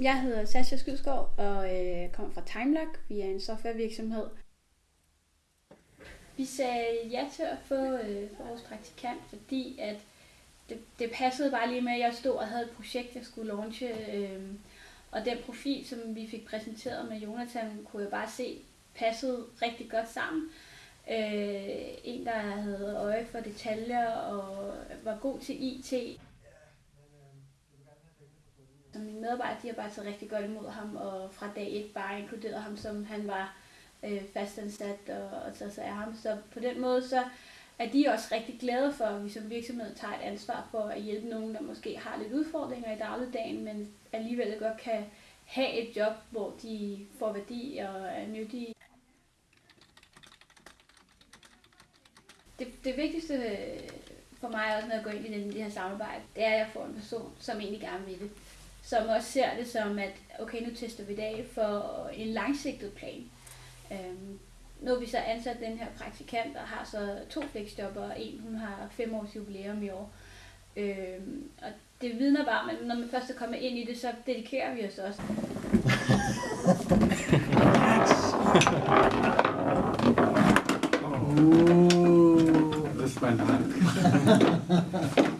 Jeg hedder Sasha Skydskov og øh, kommer fra Timelock. Vi er en softwarevirksomhed. Vi sagde ja til at få, øh, vores praktikant, fordi at det, det passede bare lige med, at jeg stod og havde et projekt, jeg skulle launche. Øh, og den profil, som vi fik præsenteret med Jonathan, kunne jeg bare se passede rigtig godt sammen. Øh, en, der havde øje for detaljer og var god til IT. Så mine medarbejdere de har bare taget rigtig godt imod ham, og fra dag et bare inkluderet ham, som han var øh, fastansat og, og taget sig af ham. Så på den måde så er de også rigtig glade for, at vi som virksomhed tager et ansvar for at hjælpe nogen, der måske har lidt udfordringer i dagligdagen, men alligevel godt kan have et job, hvor de får værdi og er nyttige. Det, det vigtigste for mig også, når jeg går ind i det her samarbejde, det er, at jeg får en person, som egentlig gerne vil det som også ser det som, at okay, nu tester vi i dag for en langsigtet plan. Øhm, nu har vi så ansat den her praktikant, og har så to fleksjobber, og en hun har fem års jubilæum i år. Øhm, og det vidner bare, men når man først er kommet ind i det, så dedikerer vi os også. Uh, das ist mein Hand.